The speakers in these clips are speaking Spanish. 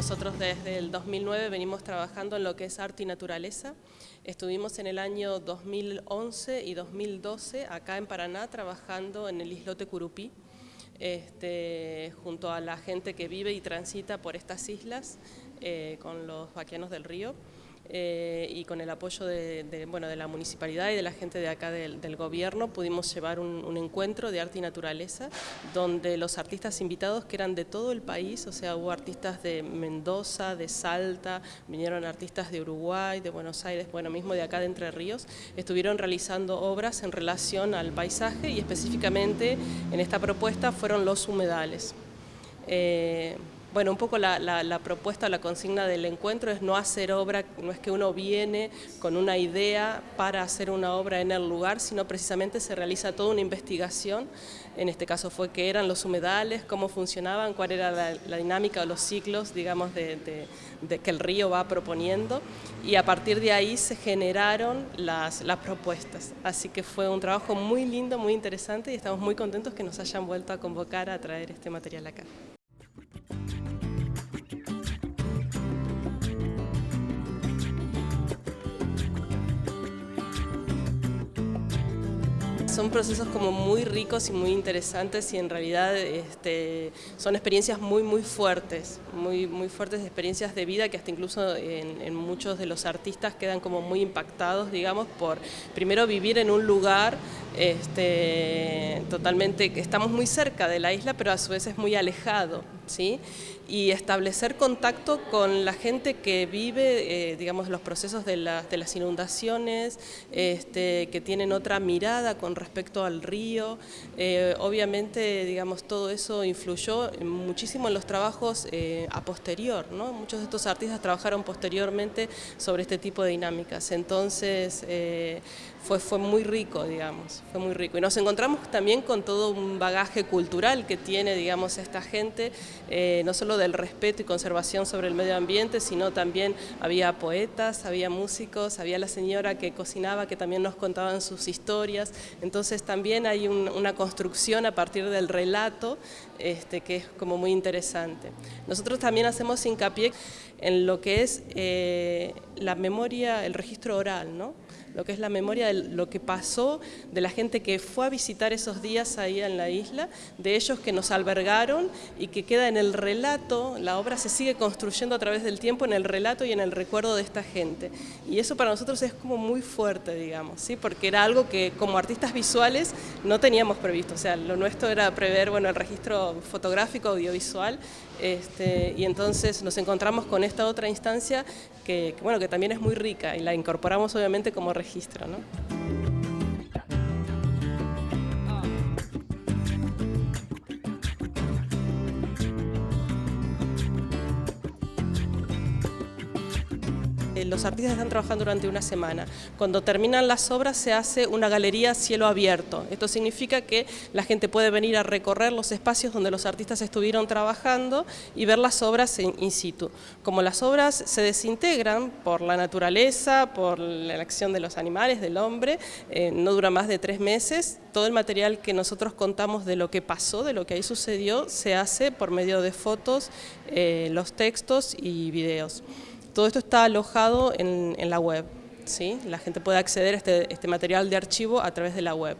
Nosotros desde el 2009 venimos trabajando en lo que es arte y naturaleza. Estuvimos en el año 2011 y 2012 acá en Paraná trabajando en el islote Curupí, este, junto a la gente que vive y transita por estas islas eh, con los vaquianos del río. Eh, y con el apoyo de, bueno, de la municipalidad y de la gente de acá del, gobierno pudimos llevar un, encuentro de arte y naturaleza donde los artistas invitados que eran de todo el país, o sea, hubo artistas de Mendoza, de Salta, vinieron artistas de Uruguay, de Buenos Aires, bueno, mismo de acá de Entre Ríos, estuvieron realizando obras en relación al paisaje y específicamente en esta propuesta fueron los humedales. Eh, bueno, un poco la, propuesta, la consigna del encuentro es no hacer obra, no es que uno viene con una idea para hacer una obra en el lugar, sino precisamente se realiza toda una investigación, en este caso fue qué eran los humedales, cómo funcionaban, cuál era la, dinámica o los ciclos, digamos, de, que el río va proponiendo, y a partir de ahí se generaron las propuestas. Así que fue un trabajo muy lindo, muy interesante, y estamos muy contentos que nos hayan vuelto a convocar a traer este material acá. Son procesos como muy ricos y muy interesantes y en realidad este, son experiencias muy muy fuertes, muy, muy fuertes experiencias de vida que hasta incluso en, muchos de los artistas quedan como muy impactados, digamos, por primero vivir en un lugar este, totalmente, estamos muy cerca de la isla pero a su vez es muy alejado, ¿sí? y establecer contacto con la gente que vive, eh, digamos, los procesos de, de las inundaciones, este, que tienen otra mirada con respecto al río. Eh, obviamente, digamos, todo eso influyó muchísimo en los trabajos eh, a posterior, ¿no? Muchos de estos artistas trabajaron posteriormente sobre este tipo de dinámicas, entonces fue, fue muy rico, digamos, fue muy rico. Y nos encontramos también con todo un bagaje cultural que tiene, digamos, esta gente, no solo del respeto y conservación sobre el medio ambiente, sino también había poetas, había músicos, había la señora que cocinaba, que también nos contaban sus historias, entonces también hay una construcción a partir del relato este, que es como muy interesante. Nosotros también hacemos hincapié en lo que es eh, la memoria, el registro oral, ¿no? lo que es la memoria de lo que pasó, de la gente que fue a visitar esos días ahí en la isla, de ellos que nos albergaron y que queda en el relato, la obra se sigue construyendo a través del tiempo en el relato y en el recuerdo de esta gente. Y eso para nosotros es como muy fuerte, digamos, ¿sí? porque era algo que como artistas visuales no teníamos previsto, o sea, lo nuestro era prever bueno, el registro fotográfico, audiovisual, este, y entonces nos encontramos con esta otra instancia que, que, bueno, que también es muy rica y la incorporamos obviamente como registro. ¿no? Los artistas están trabajando durante una semana. Cuando terminan las obras se hace una galería cielo abierto. Esto significa que la gente puede venir a recorrer los espacios donde los artistas estuvieron trabajando y ver las obras in situ. Como las obras se desintegran por la naturaleza, por la acción de los animales, del hombre, eh, no dura más de tres meses, todo el material que nosotros contamos de lo que pasó, de lo que ahí sucedió, se hace por medio de fotos, eh, los textos y videos. Todo esto está alojado en, la web, ¿sí? la gente puede acceder a este, este material de archivo a través de la web.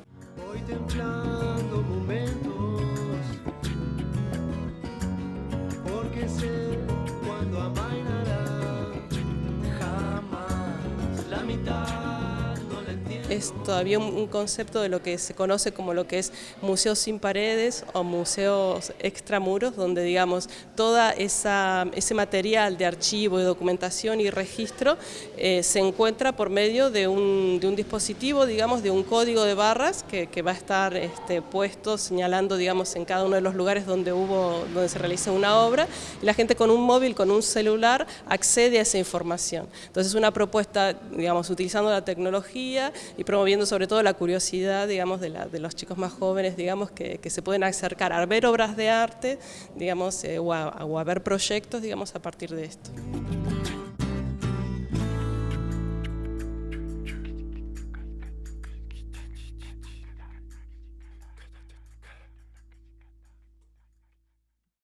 Es todavía un, concepto de lo que se conoce como lo que es museos sin paredes o museos extramuros, donde digamos toda esa, ese material de archivo, de documentación y registro eh, se encuentra por medio de un, de un, dispositivo, digamos, de un código de barras que, va a estar este, puesto señalando, digamos, en cada uno de los lugares donde hubo, donde se realiza una obra, y la gente con un móvil, con un celular, accede a esa información. Entonces es una propuesta, digamos, utilizando la tecnología y promoviendo sobre todo la curiosidad, digamos, de, los chicos más jóvenes, digamos, que, se pueden acercar a ver obras de arte, digamos, eh, o, a, o a ver proyectos, digamos, a partir de esto.